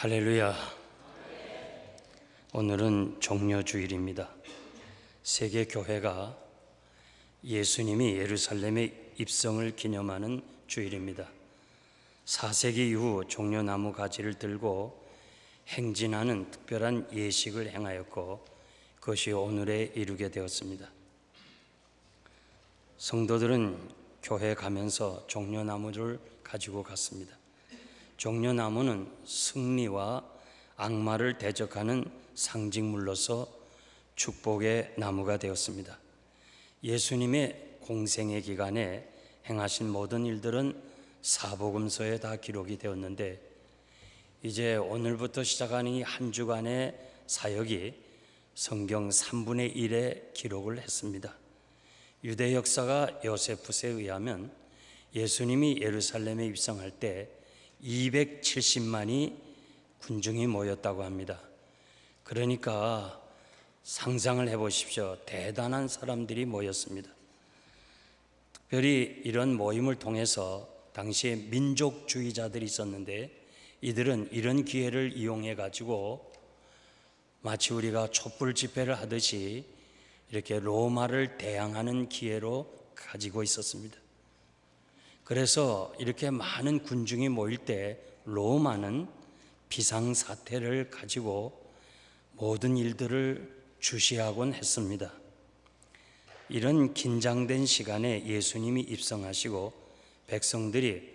할렐루야. 오늘은 종려 주일입니다. 세계 교회가 예수님이 예루살렘에 입성을 기념하는 주일입니다. 4세기 이후 종려나무 가지를 들고 행진하는 특별한 예식을 행하였고 그것이 오늘에 이루게 되었습니다. 성도들은 교회 가면서 종려나무를 가지고 갔습니다. 종려나무는 승리와 악마를 대적하는 상징물로서 축복의 나무가 되었습니다. 예수님의 공생의 기간에 행하신 모든 일들은 사복음서에 다 기록이 되었는데 이제 오늘부터 시작하는 이 한 주간의 사역이 성경 3분의 1의 기록을 했습니다. 유대 역사가 요세푸스에 의하면 예수님이 예루살렘에 입성할 때 270만이 군중이 모였다고 합니다. 그러니까 상상을 해 보십시오. 대단한 사람들이 모였습니다. 특별히 이런 모임을 통해서 당시에 민족주의자들이 있었는데 이들은 이런 기회를 이용해 가지고 마치 우리가 촛불 집회를 하듯이 이렇게 로마를 대항하는 기회로 가지고 있었습니다. 그래서 이렇게 많은 군중이 모일 때 로마는 비상사태를 가지고 모든 일들을 주시하곤 했습니다. 이런 긴장된 시간에 예수님이 입성하시고 백성들이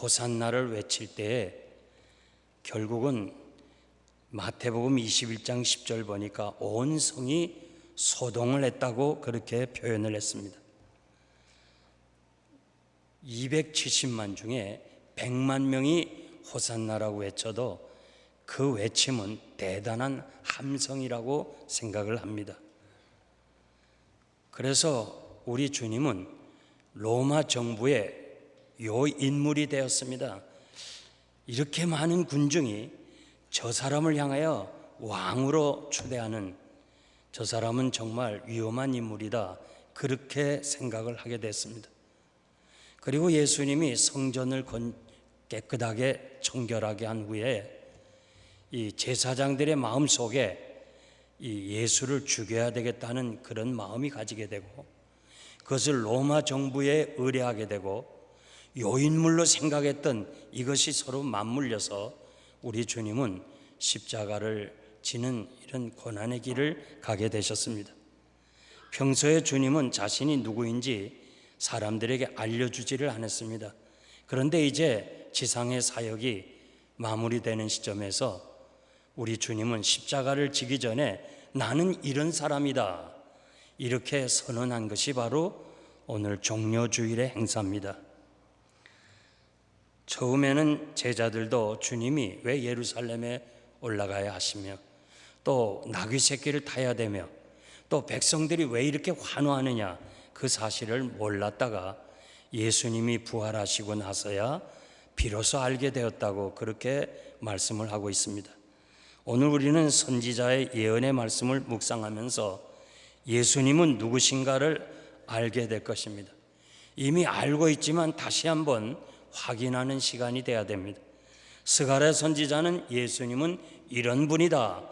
호산나를 외칠 때에 결국은 마태복음 21장 10절 보니까 온 성이 소동을 했다고 그렇게 표현을 했습니다. 270만 중에 100만 명이 호산나라고 외쳐도 그 외침은 대단한 함성이라고 생각을 합니다. 그래서 우리 주님은 로마 정부의 요 인물이 되었습니다. 이렇게 많은 군중이 저 사람을 향하여 왕으로 초대하는 저 사람은 정말 위험한 인물이다. 그렇게 생각을 하게 됐습니다. 그리고 예수님이 성전을 깨끗하게 청결하게 한 후에 이 제사장들의 마음 속에 이 예수를 죽여야 되겠다는 그런 마음이 가지게 되고 그것을 로마 정부에 의뢰하게 되고 요인물로 생각했던 이것이 서로 맞물려서 우리 주님은 십자가를 지는 이런 고난의 길을 가게 되셨습니다. 평소에 주님은 자신이 누구인지 사람들에게 알려주지를 않았습니다. 그런데 이제 지상의 사역이 마무리되는 시점에서 우리 주님은 십자가를 지기 전에 나는 이런 사람이다. 이렇게 선언한 것이 바로 오늘 종료주일의 행사입니다. 처음에는 제자들도 주님이 왜 예루살렘에 올라가야 하시며 또 나귀 새끼를 타야 되며 또 백성들이 왜 이렇게 환호하느냐 그 사실을 몰랐다가 예수님이 부활하시고 나서야 비로소 알게 되었다고 그렇게 말씀을 하고 있습니다. 오늘 우리는 선지자의 예언의 말씀을 묵상하면서 예수님은 누구신가를 알게 될 것입니다. 이미 알고 있지만 다시 한번 확인하는 시간이 되어야 됩니다. 스가랴 선지자는 예수님은 이런 분이다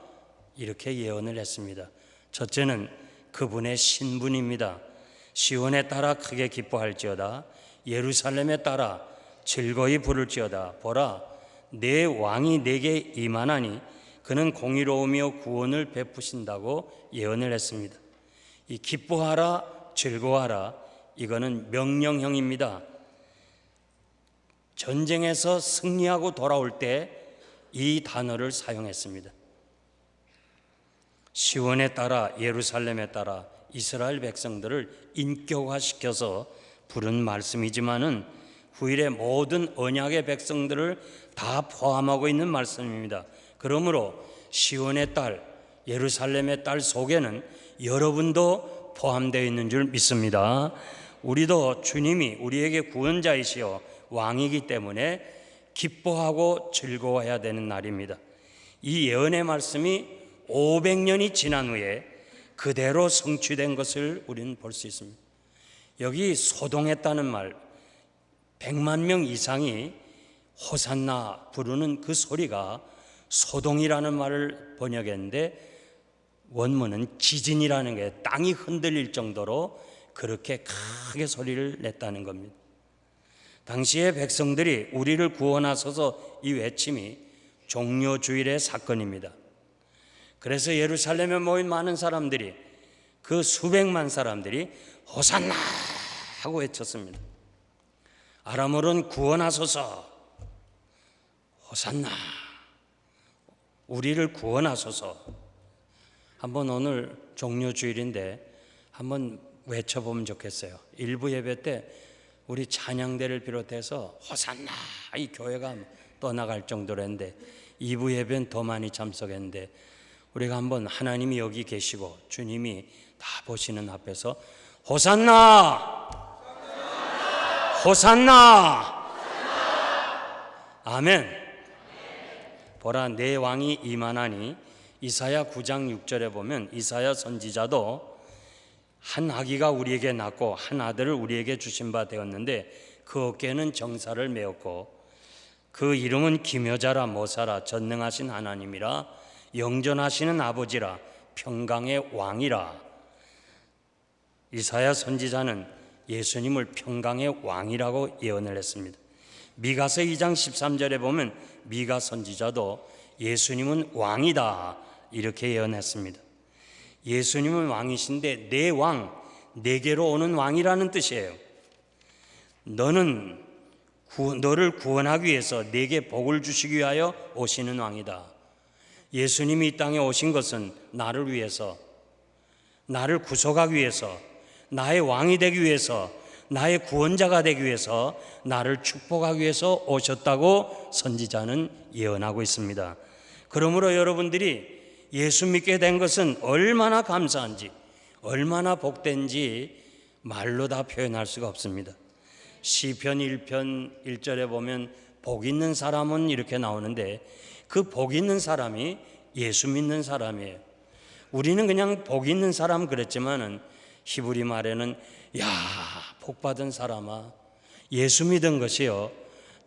이렇게 예언을 했습니다. 첫째는 그분의 신분입니다. 시온에 따라 크게 기뻐할지어다 예루살렘에 따라 즐거이 부를지어다 보라 내 왕이 내게 임하나니 그는 공의로우며 구원을 베푸신다고 예언을 했습니다. 이 기뻐하라, 즐거워하라, 이거는 명령형입니다. 전쟁에서 승리하고 돌아올 때 이 단어를 사용했습니다. 시원에 따라 예루살렘에 따라 이스라엘 백성들을 인격화시켜서 부른 말씀이지만은 후일의 모든 언약의 백성들을 다 포함하고 있는 말씀입니다. 그러므로 시온의 딸, 예루살렘의 딸 속에는 여러분도 포함되어 있는 줄 믿습니다. 우리도 주님이 우리에게 구원자이시여 왕이기 때문에 기뻐하고 즐거워해야 되는 날입니다. 이 예언의 말씀이 500년이 지난 후에 그대로 성취된 것을 우리는 볼 수 있습니다. 여기 소동했다는 말, 100만 명 이상이 호산나 부르는 그 소리가 소동이라는 말을 번역했는데 원문은 지진이라는 게 땅이 흔들릴 정도로 그렇게 크게 소리를 냈다는 겁니다. 당시의 백성들이 우리를 구원하소서 이 외침이 종료 주일의 사건입니다. 그래서 예루살렘에 모인 많은 사람들이 그 수백만 사람들이 호산나 하고 외쳤습니다. 아람어로는 구원하소서 호산나 우리를 구원하소서 한번 오늘 종료 주일인데 한번 외쳐보면 좋겠어요. 일부 예배 때 우리 찬양대를 비롯해서 호산나 이 교회가 떠나갈 정도로 했는데 2부 예배는 더 많이 참석했는데 우리가 한번 하나님이 여기 계시고 주님이 다 보시는 앞에서 호산나! 호산나! 아멘. 보라 내 왕이 이만하니 이사야 9장 6절에 보면 이사야 선지자도 한 아기가 우리에게 낳고 한 아들을 우리에게 주신 바 되었는데 그 어깨는 정사를 메었고 그 이름은 기묘자라 모사라 전능하신 하나님이라 영전하시는 아버지라 평강의 왕이라 이사야 선지자는 예수님을 평강의 왕이라고 예언을 했습니다. 미가서 2장 13절에 보면 미가 선지자도 예수님은 왕이다 이렇게 예언했습니다. 예수님은 왕이신데 내 왕, 내게로 오는 왕이라는 뜻이에요. 너는 구, 너를 구원하기 위해서 내게 복을 주시기 위하여 오시는 왕이다. 예수님이 이 땅에 오신 것은 나를 위해서, 나를 구속하기 위해서, 나의 왕이 되기 위해서, 나의 구원자가 되기 위해서, 나를 축복하기 위해서 오셨다고 선지자는 예언하고 있습니다. 그러므로 여러분들이 예수 믿게 된 것은 얼마나 감사한지, 얼마나 복된지 말로 다 표현할 수가 없습니다. 시편 1편 1절에 보면 복 있는 사람은 이렇게 나오는데 그 복 있는 사람이 예수 믿는 사람이에요. 우리는 그냥 복 있는 사람 그랬지만은 히브리 말에는 야, 복 받은 사람아. 예수 믿은 것이요.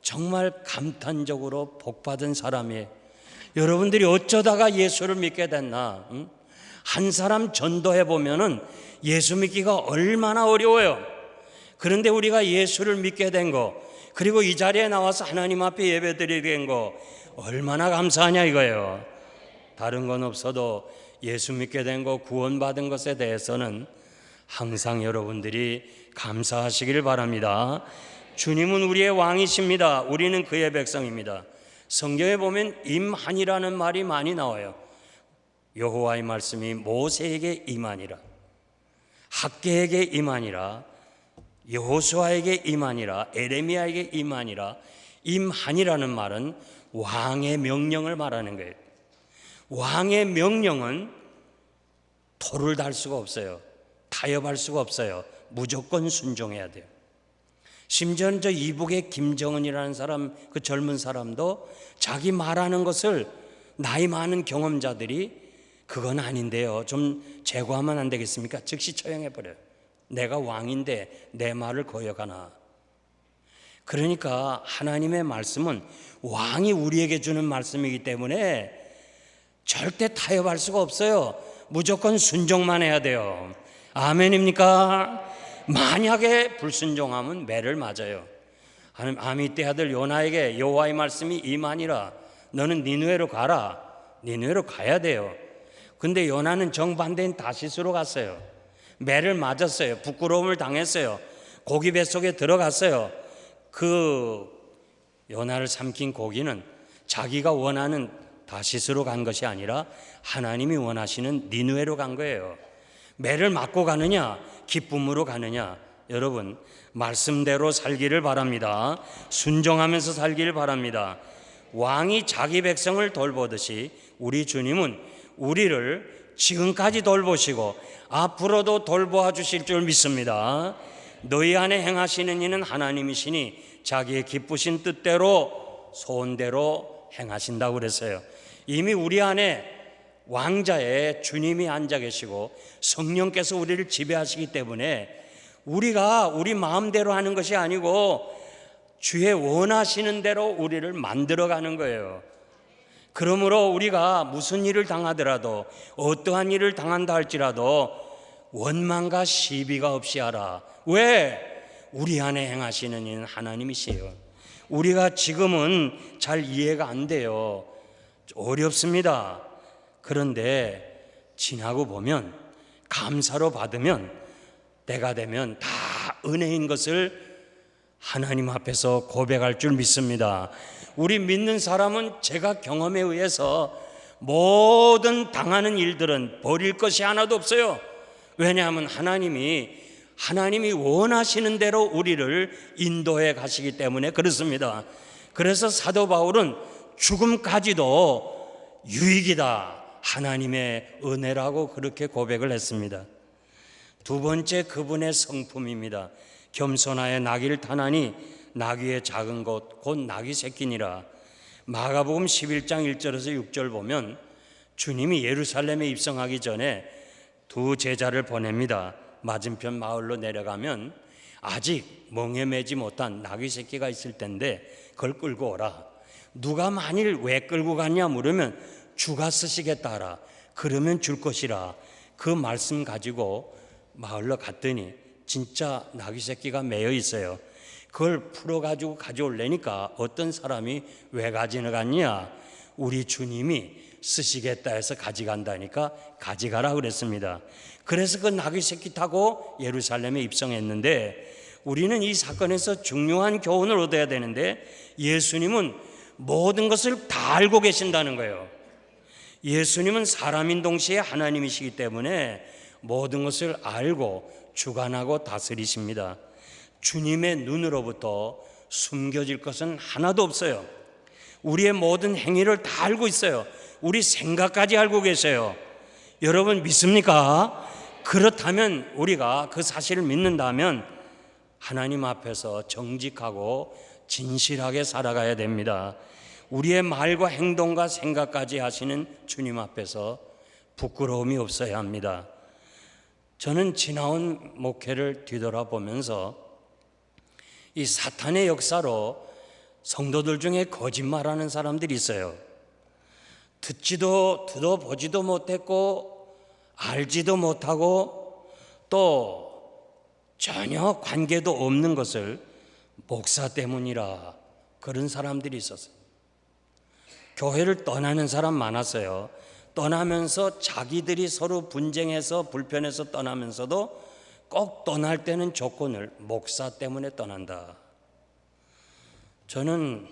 정말 감탄적으로 복 받은 사람이에요. 여러분들이 어쩌다가 예수를 믿게 됐나? 응? 한 사람 전도해 보면은 예수 믿기가 얼마나 어려워요. 그런데 우리가 예수를 믿게 된 거, 그리고 이 자리에 나와서 하나님 앞에 예배 드리게 된 거, 얼마나 감사하냐 이거예요. 다른 건 없어도 예수 믿게 된 거, 구원받은 것에 대해서는 항상 여러분들이 감사하시길 바랍니다. 주님은 우리의 왕이십니다. 우리는 그의 백성입니다. 성경에 보면 임한이라는 말이 많이 나와요. 여호와의 말씀이 모세에게 임하니라 학계에게 임하니라 여호수아에게 임하니라 에레미야에게 임하니라 임한이라는 말은 왕의 명령을 말하는 거예요. 왕의 명령은 토를 달 수가 없어요. 타협할 수가 없어요. 무조건 순종해야 돼요. 심지어는 저 이북의 김정은이라는 사람, 그 젊은 사람도 자기 말하는 것을 나이 많은 경험자들이 그건 아닌데요. 좀 제거하면 안 되겠습니까? 즉시 처형해버려요. 내가 왕인데 내 말을 거역하나. 그러니까 하나님의 말씀은 왕이 우리에게 주는 말씀이기 때문에 절대 타협할 수가 없어요. 무조건 순종만 해야 돼요. 아멘입니까? 만약에 불순종하면 매를 맞아요. 하나님 아미떼 아들 요나에게 여호와의 말씀이 임하니라 너는 니누에로 가라. 니누에로 가야 돼요. 근데 요나는 정반대인 다시스로 갔어요. 매를 맞았어요. 부끄러움을 당했어요. 고기 뱃속에 들어갔어요. 그 요나를 삼킨 고기는 자기가 원하는 다시스로 간 것이 아니라 하나님이 원하시는 니누에로 간 거예요. 매를 맞고 가느냐, 기쁨으로 가느냐. 여러분, 말씀대로 살기를 바랍니다. 순종하면서 살기를 바랍니다. 왕이 자기 백성을 돌보듯이 우리 주님은 우리를 지금까지 돌보시고 앞으로도 돌보아 주실 줄 믿습니다. 너희 안에 행하시는 이는 하나님이시니 자기의 기쁘신 뜻대로 소원대로 행하신다고 그랬어요. 이미 우리 안에 왕자의 주님이 앉아 계시고 성령께서 우리를 지배하시기 때문에 우리가 우리 마음대로 하는 것이 아니고 주의 원하시는 대로 우리를 만들어 가는 거예요. 그러므로 우리가 무슨 일을 당하더라도 어떠한 일을 당한다 할지라도 원망과 시비가 없이 하라. 왜? 우리 안에 행하시는 이는 하나님이시요. 우리가 지금은 잘 이해가 안 돼요. 어렵습니다. 그런데 지나고 보면 감사로 받으면 때가 되면 다 은혜인 것을 하나님 앞에서 고백할 줄 믿습니다. 우리 믿는 사람은 제가 경험에 의해서 모든 당하는 일들은 버릴 것이 하나도 없어요. 왜냐하면 하나님이 하나님이 원하시는 대로 우리를 인도해 가시기 때문에 그렇습니다. 그래서 사도 바울은 죽음까지도 유익이다. 하나님의 은혜라고 그렇게 고백을 했습니다. 두 번째 그분의 성품입니다. 겸손하여 나귀를 타나니 나귀의 작은 것 곧 나귀 새끼니라. 마가복음 11장 1절에서 6절 보면 주님이 예루살렘에 입성하기 전에 두 제자를 보냅니다. 맞은편 마을로 내려가면 아직 멍에 매지 못한 나귀 새끼가 있을 텐데 그걸 끌고 오라. 누가 만일 왜 끌고 갔냐 물으면 주가 쓰시겠다 하라. 그러면 줄 것이라. 그 말씀 가지고 마을로 갔더니 진짜 나귀 새끼가 매여 있어요. 그걸 풀어 가지고 가져올래니까 어떤 사람이 왜 가져갔냐? 우리 주님이 쓰시겠다 해서 가져간다니까 가져가라 그랬습니다. 그래서 그 나귀 새끼 타고 예루살렘에 입성했는데 우리는 이 사건에서 중요한 교훈을 얻어야 되는데 예수님은 모든 것을 다 알고 계신다는 거예요. 예수님은 사람인 동시에 하나님이시기 때문에 모든 것을 알고 주관하고 다스리십니다. 주님의 눈으로부터 숨겨질 것은 하나도 없어요. 우리의 모든 행위를 다 알고 있어요. 우리 생각까지 알고 계세요. 여러분 믿습니까? 그렇다면 우리가 그 사실을 믿는다면 하나님 앞에서 정직하고 진실하게 살아가야 됩니다. 우리의 말과 행동과 생각까지 하시는 주님 앞에서 부끄러움이 없어야 합니다. 저는 지나온 목회를 뒤돌아보면서 이 사탄의 역사로 성도들 중에 거짓말하는 사람들이 있어요. 듣지도 들어보지도 못했고 알지도 못하고 또 전혀 관계도 없는 것을 목사 때문이라 그런 사람들이 있었어요. 교회를 떠나는 사람 많았어요. 떠나면서 자기들이 서로 분쟁해서 불편해서 떠나면서도 꼭 떠날 때는 조건을 목사 때문에 떠난다. 저는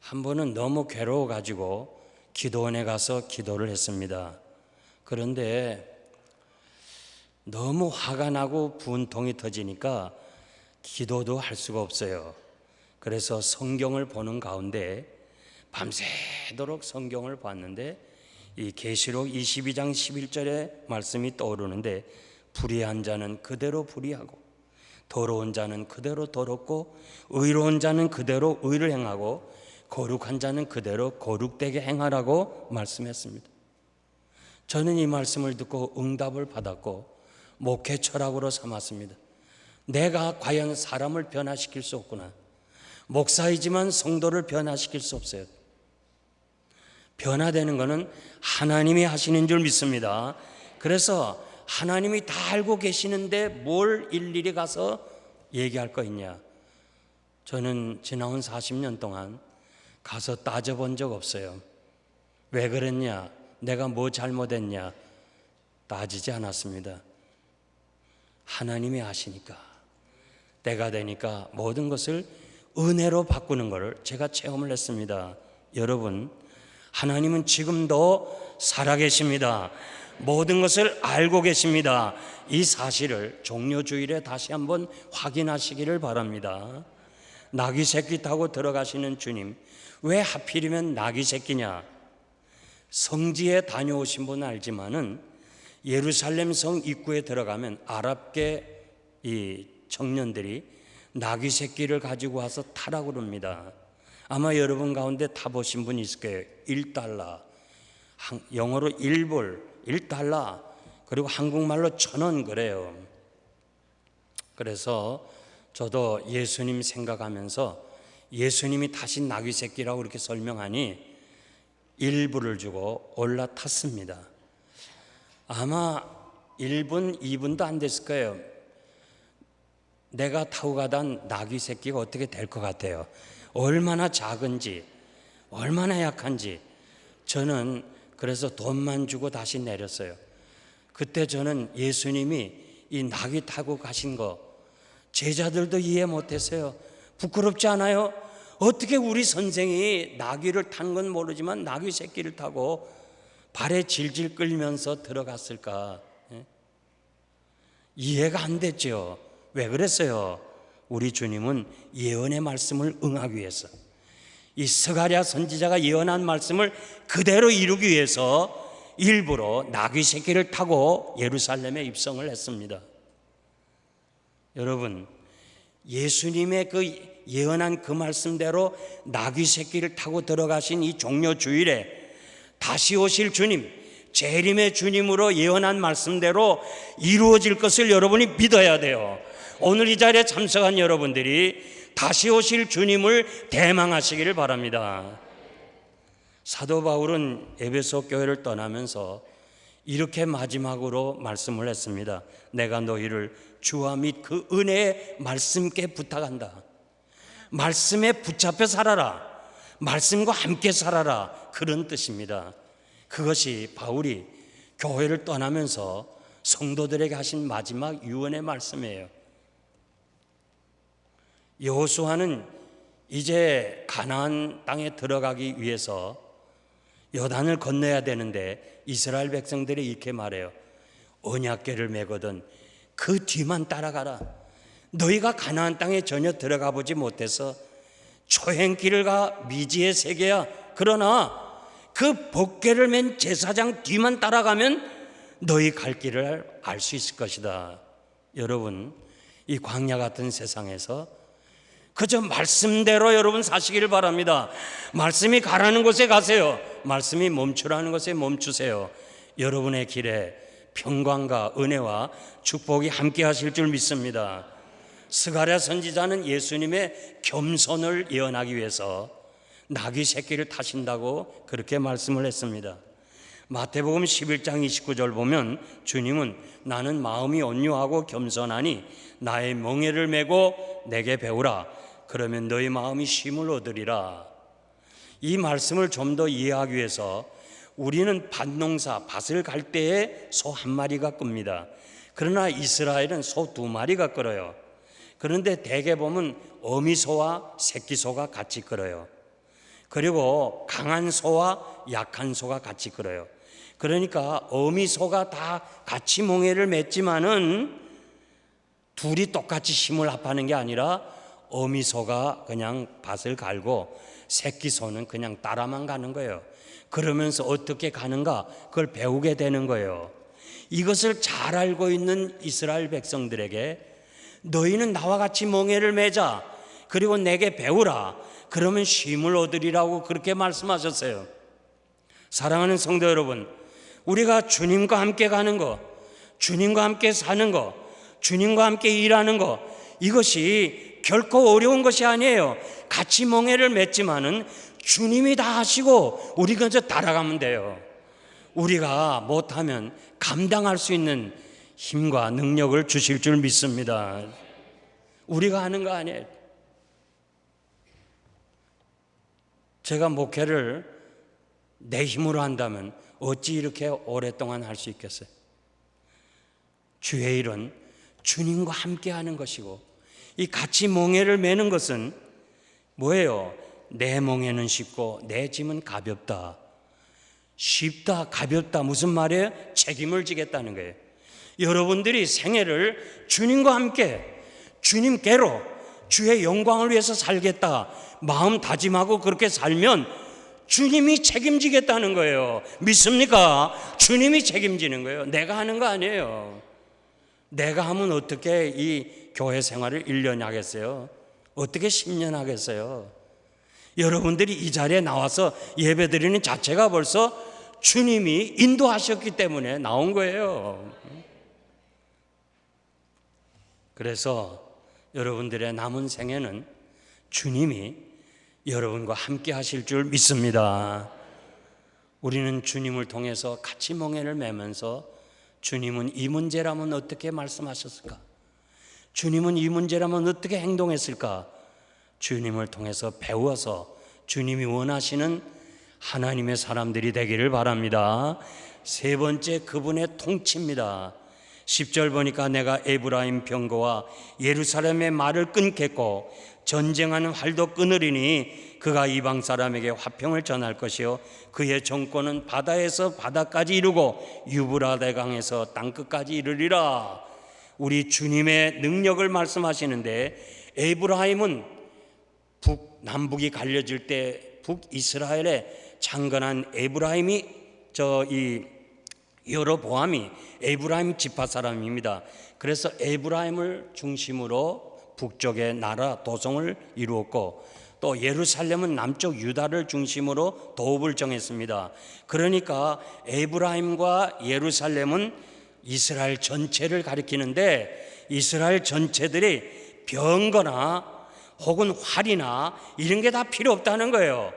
한 번은 너무 괴로워 가지고 기도원에 가서 기도를 했습니다. 그런데 너무 화가 나고 분통이 터지니까 기도도 할 수가 없어요. 그래서 성경을 보는 가운데 밤새도록 성경을 봤는데 이 계시록 22장 11절의 말씀이 떠오르는데 불의한 자는 그대로 불의하고 더러운 자는 그대로 더럽고 의로운 자는 그대로 의를 행하고 거룩한 자는 그대로 거룩되게 행하라고 말씀했습니다. 저는 이 말씀을 듣고 응답을 받았고 목회 철학으로 삼았습니다. 내가 과연 사람을 변화시킬 수 없구나. 목사이지만 성도를 변화시킬 수 없어요. 변화되는 것은 하나님이 하시는 줄 믿습니다. 그래서 하나님이 다 알고 계시는데 뭘 일일이 가서 얘기할 거 있냐? 저는 지나온 40년 동안 가서 따져본 적 없어요. 왜 그랬냐? 내가 뭐 잘못했냐? 따지지 않았습니다. 하나님이 아시니까 때가 되니까 모든 것을 은혜로 바꾸는 것을 제가 체험을 했습니다. 여러분, 하나님은 지금도 살아계십니다. 모든 것을 알고 계십니다. 이 사실을 종료주일에 다시 한번 확인하시기를 바랍니다. 나귀 새끼 타고 들어가시는 주님, 왜 하필이면 나귀 새끼냐? 성지에 다녀오신 분은 알지만은 예루살렘 성 입구에 들어가면 아랍계 이 청년들이 나귀 새끼를 가지고 와서 타라고 그럽니다. 아마 여러분 가운데 타보신 분 있을 거예요. 1달러. 영어로 1불, 1달러. 그리고 한국말로 천 원 그래요. 그래서 저도 예수님 생각하면서 예수님이 다시 나귀 새끼라고 이렇게 설명하니 일부를 주고 올라탔습니다. 아마 1분, 2분도 안 됐을 거예요. 내가 타고 가던 나귀 새끼가 어떻게 될 것 같아요. 얼마나 작은지, 얼마나 약한지. 저는 그래서 돈만 주고 다시 내렸어요. 그때 저는 예수님이 이 나귀 타고 가신 거 제자들도 이해 못했어요. 부끄럽지 않아요? 어떻게 우리 선생이 나귀를 탄 건 모르지만 나귀 새끼를 타고 발에 질질 끌면서 들어갔을까? 예? 이해가 안 됐죠. 왜 그랬어요? 우리 주님은 예언의 말씀을 응하기 위해서 이 스가랴 선지자가 예언한 말씀을 그대로 이루기 위해서 일부러 나귀 새끼를 타고 예루살렘에 입성을 했습니다. 여러분, 예수님의 그 예언한 그 말씀대로 나귀 새끼를 타고 들어가신 이 종료 주일에 다시 오실 주님, 재림의 주님으로 예언한 말씀대로 이루어질 것을 여러분이 믿어야 돼요. 오늘 이 자리에 참석한 여러분들이 다시 오실 주님을 대망하시기를 바랍니다. 사도 바울은 에베소 교회를 떠나면서 이렇게 마지막으로 말씀을 했습니다. 내가 너희를 주와 및 그 은혜의 말씀께 부탁한다. 말씀에 붙잡혀 살아라. 말씀과 함께 살아라. 그런 뜻입니다. 그것이 바울이 교회를 떠나면서 성도들에게 하신 마지막 유언의 말씀이에요. 여호수아는 이제 가나안 땅에 들어가기 위해서 여단을 건너야 되는데 이스라엘 백성들이 이렇게 말해요. 언약궤를 메거든 그 뒤만 따라가라. 너희가 가나안 땅에 전혀 들어가 보지 못해서 초행길을 가 미지의 세계야. 그러나 그 법궤를 맨 제사장 뒤만 따라가면 너희 갈 길을 알 수 있을 것이다. 여러분, 이 광야 같은 세상에서 그저 말씀대로 여러분 사시기를 바랍니다. 말씀이 가라는 곳에 가세요. 말씀이 멈추라는 곳에 멈추세요. 여러분의 길에 평강과 은혜와 축복이 함께 하실 줄 믿습니다. 스가랴 선지자는 예수님의 겸손을 예언하기 위해서 나귀 새끼를 타신다고 그렇게 말씀을 했습니다. 마태복음 11장 29절 보면 주님은 나는 마음이 온유하고 겸손하니 나의 멍에를 메고 내게 배우라 그러면 너희 마음이 쉼을 얻으리라. 이 말씀을 좀 더 이해하기 위해서 우리는 밭농사 밭을 갈 때에 소 한 마리가 끕니다. 그러나 이스라엘은 소 두 마리가 끌어요. 그런데 대개 보면 어미소와 새끼소가 같이 끌어요. 그리고 강한 소와 약한 소가 같이 끌어요. 그러니까 어미소가 다 같이 몽해를 맺지만은 둘이 똑같이 힘을 합하는 게 아니라 어미소가 그냥 밭을 갈고 새끼소는 그냥 따라만 가는 거예요. 그러면서 어떻게 가는가 그걸 배우게 되는 거예요. 이것을 잘 알고 있는 이스라엘 백성들에게 너희는 나와 같이 멍에를 매자 그리고 내게 배우라 그러면 쉼을 얻으리라고 그렇게 말씀하셨어요. 사랑하는 성도 여러분, 우리가 주님과 함께 가는 거, 주님과 함께 사는 거, 주님과 함께 일하는 거 이것이 결코 어려운 것이 아니에요. 같이 멍해를 맺지만은 주님이 다 하시고 우리가 그저 따라가면 돼요. 우리가 못하면 감당할 수 있는 힘과 능력을 주실 줄 믿습니다. 우리가 하는 거 아니에요. 제가 목회를 내 힘으로 한다면 어찌 이렇게 오랫동안 할 수 있겠어요? 주의 일은 주님과 함께 하는 것이고 이 같이 멍에를 매는 것은 뭐예요? 내 멍에는 쉽고 내 짐은 가볍다. 쉽다, 가볍다. 무슨 말이에요? 책임을 지겠다는 거예요. 여러분들이 생애를 주님과 함께, 주님께로 주의 영광을 위해서 살겠다. 마음 다짐하고 그렇게 살면 주님이 책임지겠다는 거예요. 믿습니까? 주님이 책임지는 거예요. 내가 하는 거 아니에요. 내가 하면 어떻게 이 교회 생활을 1년 하겠어요? 어떻게 10년 하겠어요? 여러분들이 이 자리에 나와서 예배 드리는 자체가 벌써 주님이 인도하셨기 때문에 나온 거예요. 그래서 여러분들의 남은 생에는 주님이 여러분과 함께 하실 줄 믿습니다. 우리는 주님을 통해서 같이 멍해를 매면서 주님은 이 문제라면 어떻게 말씀하셨을까? 주님은 이 문제라면 어떻게 행동했을까? 주님을 통해서 배워서 주님이 원하시는 하나님의 사람들이 되기를 바랍니다. 세 번째 그분의 통치입니다. 10절 보니까 내가 에브라임 병거와 예루살렘의 말을 끊겠고 전쟁하는 활도 끊으리니 그가 이방 사람에게 화평을 전할 것이요 그의 정권은 바다에서 바다까지 이르고 유브라데 강에서 땅 끝까지 이르리라. 우리 주님의 능력을 말씀하시는데 에브라임은 북 남북이 갈려질 때 북이스라엘에 창건한 에브라임이 저 이 여로보암이 에브라임 지파 사람입니다. 그래서 에브라임을 중심으로 북쪽의 나라 도성을 이루었고 또 예루살렘은 남쪽 유다를 중심으로 도읍을 정했습니다. 그러니까 에브라임과 예루살렘은 이스라엘 전체를 가리키는데 이스라엘 전체들이 병거나 혹은 활이나 이런 게 다 필요 없다는 거예요.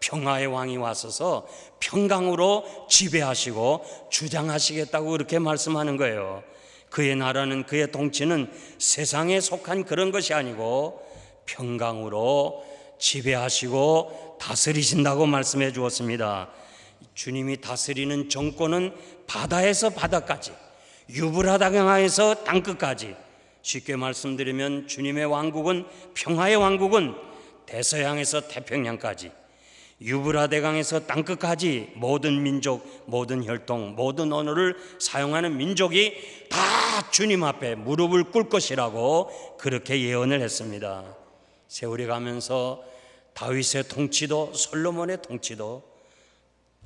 평화의 왕이 왔어서 평강으로 지배하시고 주장하시겠다고 그렇게 말씀하는 거예요. 그의 나라는 그의 통치는 세상에 속한 그런 것이 아니고 평강으로 지배하시고 다스리신다고 말씀해 주었습니다. 주님이 다스리는 정권은 바다에서 바다까지, 유브라다 강에서 땅끝까지. 쉽게 말씀드리면 주님의 왕국은 평화의 왕국은 대서양에서 태평양까지 유브라데강에서 땅끝까지 모든 민족, 모든 혈통, 모든 언어를 사용하는 민족이 다 주님 앞에 무릎을 꿇을 것이라고 그렇게 예언을 했습니다. 세월이 가면서 다윗의 통치도 솔로몬의 통치도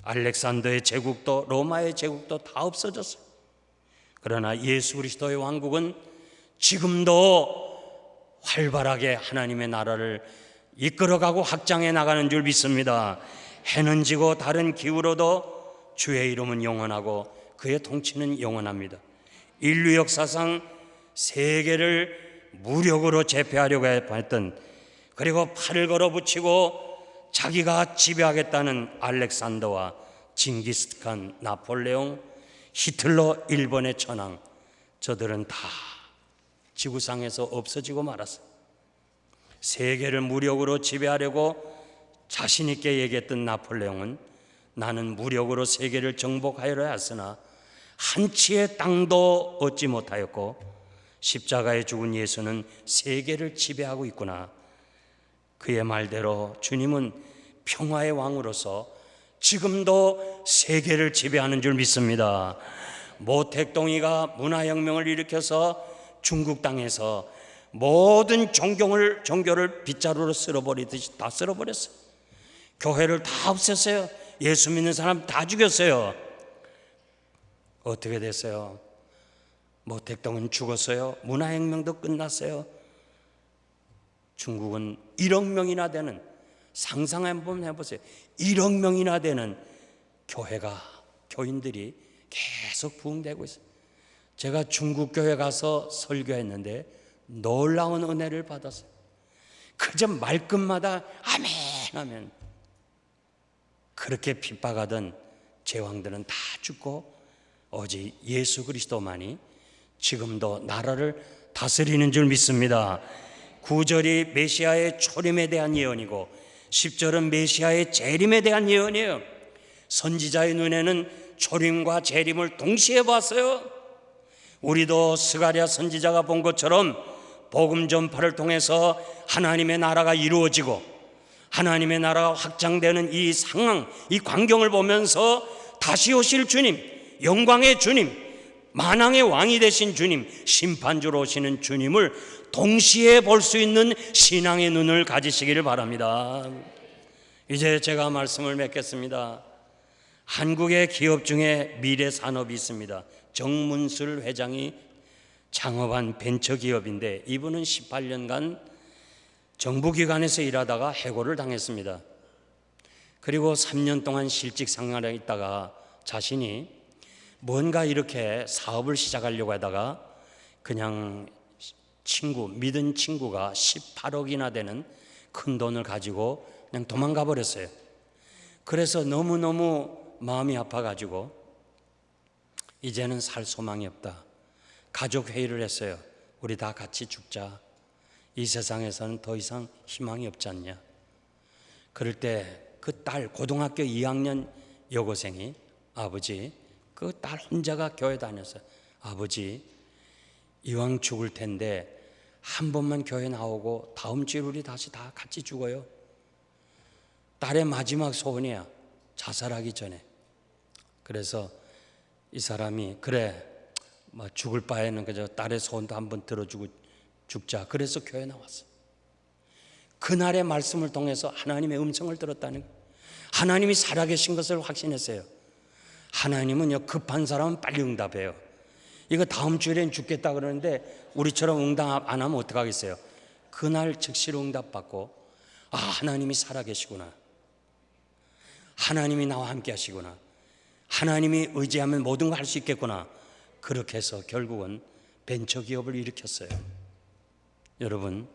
알렉산더의 제국도 로마의 제국도 다 없어졌어요. 그러나 예수 그리스도의 왕국은 지금도 활발하게 하나님의 나라를 이끌어가고 확장해 나가는 줄 믿습니다. 해는 지고 다른 기후로도 주의 이름은 영원하고 그의 통치는 영원합니다. 인류 역사상 세계를 무력으로 제패하려고 했던 그리고 팔을 걸어 붙이고 자기가 지배하겠다는 알렉산더와 징기스칸, 나폴레옹, 히틀러, 일본의 천황 저들은 다 지구상에서 없어지고 말았어요. 세계를 무력으로 지배하려고 자신 있게 얘기했던 나폴레옹은 나는 무력으로 세계를 정복하여야 했으나 한 치의 땅도 얻지 못하였고 십자가에 죽은 예수는 세계를 지배하고 있구나. 그의 말대로 주님은 평화의 왕으로서 지금도 세계를 지배하는 줄 믿습니다. 모택동이가 문화혁명을 일으켜서 중국 땅에서 모든 종교를 종교를 빗자루로 쓸어버리듯이 다 쓸어버렸어요. 교회를 다 없앴어요. 예수 믿는 사람 다 죽였어요. 어떻게 됐어요? 모택동은 죽었어요. 문화혁명도 끝났어요. 중국은 1억 명이나 되는 상상 한번 해보세요. 1억 명이나 되는 교회가 교인들이 계속 부흥되고 있어요. 제가 중국 교회 가서 설교했는데 놀라운 은혜를 받았어요. 그저 말끝마다 아멘 하면 그렇게 핍박하던 제왕들은 다 죽고 오직 예수 그리스도만이 지금도 나라를 다스리는 줄 믿습니다. 9절이 메시아의 초림에 대한 예언이고 10절은 메시아의 재림에 대한 예언이에요. 선지자의 눈에는 초림과 재림을 동시에 봤어요. 우리도 스가랴 선지자가 본 것처럼 복음 전파를 통해서 하나님의 나라가 이루어지고 하나님의 나라가 확장되는 이 상황, 이 광경을 보면서 다시 오실 주님, 영광의 주님, 만왕의 왕이 되신 주님, 심판주로 오시는 주님을 동시에 볼 수 있는 신앙의 눈을 가지시기를 바랍니다. 이제 제가 말씀을 맺겠습니다. 한국의 기업 중에 미래 산업이 있습니다. 정문술 회장이 창업한 벤처 기업인데 이분은 18년간 정부기관에서 일하다가 해고를 당했습니다. 그리고 3년 동안 실직 생활에 있다가 자신이 뭔가 이렇게 사업을 시작하려고 하다가 그냥 친구, 믿은 친구가 18억이나 되는 큰 돈을 가지고 그냥 도망가 버렸어요. 그래서 너무너무 마음이 아파가지고 이제는 살 소망이 없다. 가족 회의를 했어요. 우리 다 같이 죽자. 이 세상에서는 더 이상 희망이 없지 않냐. 그럴 때 그 딸 고등학교 2학년 여고생이 아버지 그 딸 혼자가 교회 다녔어요. 아버지 이왕 죽을 텐데 한 번만 교회 나오고 다음 주에 우리 다시 다 같이 죽어요. 딸의 마지막 소원이야. 자살하기 전에. 그래서 이 사람이 그래 뭐 죽을 바에는 그저 딸의 소원도 한번 들어주고 죽자. 그래서 교회 나왔어. 그날의 말씀을 통해서 하나님의 음성을 들었다는. 하나님이 살아계신 것을 확신했어요. 하나님은요 급한 사람은 빨리 응답해요. 이거 다음 주에는 죽겠다 그러는데 우리처럼 응답 안 하면 어떡하겠어요? 그날 즉시로 응답받고 아 하나님이 살아계시구나. 하나님이 나와 함께 하시구나. 하나님이 의지하면 모든 걸 할 수 있겠구나. 그렇게 해서 결국은 벤처 기업을 일으켰어요. 여러분,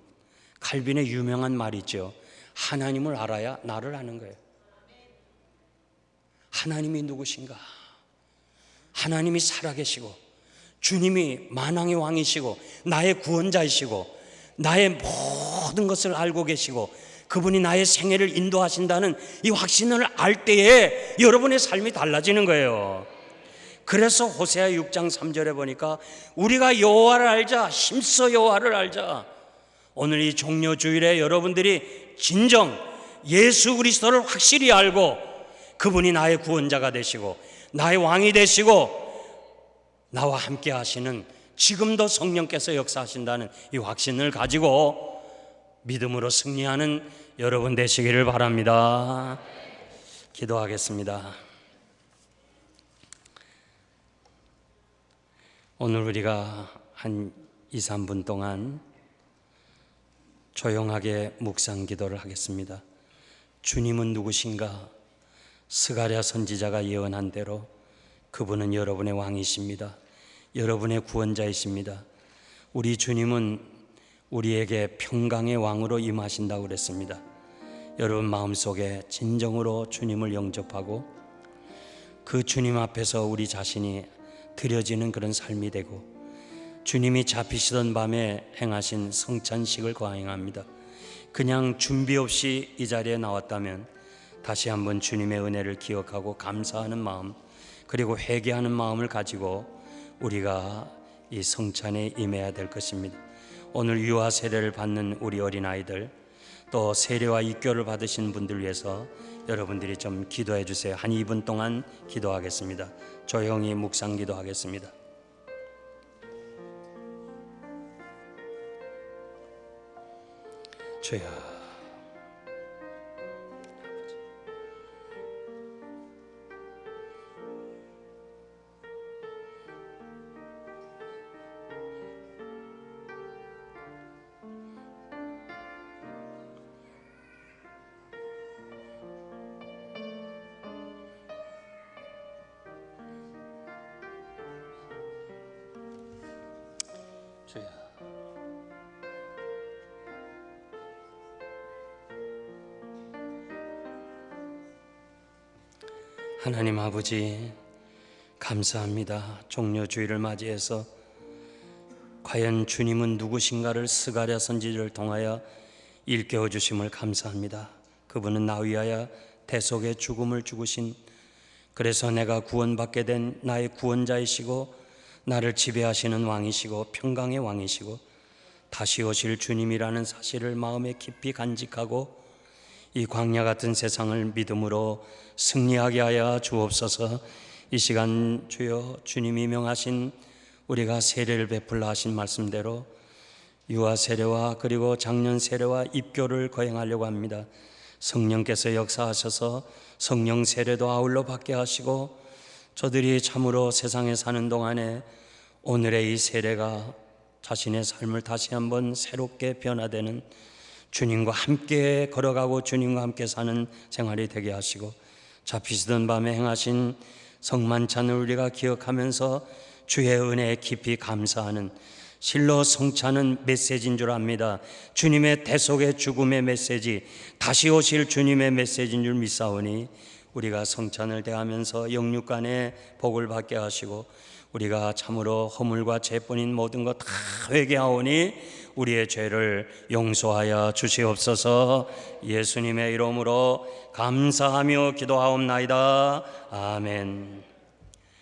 칼빈의 유명한 말이 있죠. 하나님을 알아야 나를 아는 거예요. 하나님이 누구신가? 하나님이 살아계시고, 주님이 만왕의 왕이시고, 나의 구원자이시고, 나의 모든 것을 알고 계시고, 그분이 나의 생애를 인도하신다는 이 확신을 알 때에 여러분의 삶이 달라지는 거예요. 그래서 호세아 6장 3절에 보니까 우리가 여호와를 알자 힘써 여호와를 알자 오늘 이 종려 주일에 여러분들이 진정 예수 그리스도를 확실히 알고 그분이 나의 구원자가 되시고 나의 왕이 되시고 나와 함께 하시는 지금도 성령께서 역사하신다는 이 확신을 가지고 믿음으로 승리하는 여러분 되시기를 바랍니다. 기도하겠습니다. 오늘 우리가 한 2, 3분 동안 조용하게 묵상 기도를 하겠습니다. 주님은 누구신가? 스가랴 선지자가 예언한 대로 그분은 여러분의 왕이십니다. 여러분의 구원자이십니다. 우리 주님은 우리에게 평강의 왕으로 임하신다고 그랬습니다. 여러분 마음속에 진정으로 주님을 영접하고 그 주님 앞에서 우리 자신이 드려지는 그런 삶이 되고 주님이 잡히시던 밤에 행하신 성찬식을 거행합니다. 그냥 준비 없이 이 자리에 나왔다면 다시 한번 주님의 은혜를 기억하고 감사하는 마음 그리고 회개하는 마음을 가지고 우리가 이 성찬에 임해야 될 것입니다. 오늘 유아 세례를 받는 우리 어린아이들 또 세례와 입교를 받으신 분들 위해서 여러분들이 좀 기도해 주세요. 한 2분 동안 기도하겠습니다. 조용히 묵상 기도하겠습니다. 주여 주여 하나님 아버지 감사합니다. 종료주의를 맞이해서 과연 주님은 누구신가를 스가랴 선지를 통하여 일깨워 주심을 감사합니다. 그분은 나 위하여 대속의 죽음을 죽으신 그래서 내가 구원받게 된 나의 구원자이시고 나를 지배하시는 왕이시고 평강의 왕이시고 다시 오실 주님이라는 사실을 마음에 깊이 간직하고 이 광야 같은 세상을 믿음으로 승리하게 하여 주옵소서. 이 시간 주여 주님이 명하신 우리가 세례를 베풀라 하신 말씀대로 유아 세례와 그리고 작년 세례와 입교를 거행하려고 합니다. 성령께서 역사하셔서 성령 세례도 아울러 받게 하시고 저들이 참으로 세상에 사는 동안에 오늘의 이 세례가 자신의 삶을 다시 한번 새롭게 변화되는 주님과 함께 걸어가고 주님과 함께 사는 생활이 되게 하시고 잡히시던 밤에 행하신 성만찬을 우리가 기억하면서 주의 은혜에 깊이 감사하는 실로 성찬은 메시지인 줄 압니다. 주님의 대속의 죽음의 메시지, 다시 오실 주님의 메시지인 줄 믿사오니 우리가 성찬을 대하면서 영육간에 복을 받게 하시고 우리가 참으로 허물과 죄뿐인 모든 것 다 회개하오니 우리의 죄를 용서하여 주시옵소서. 예수님의 이름으로 감사하며 기도하옵나이다. 아멘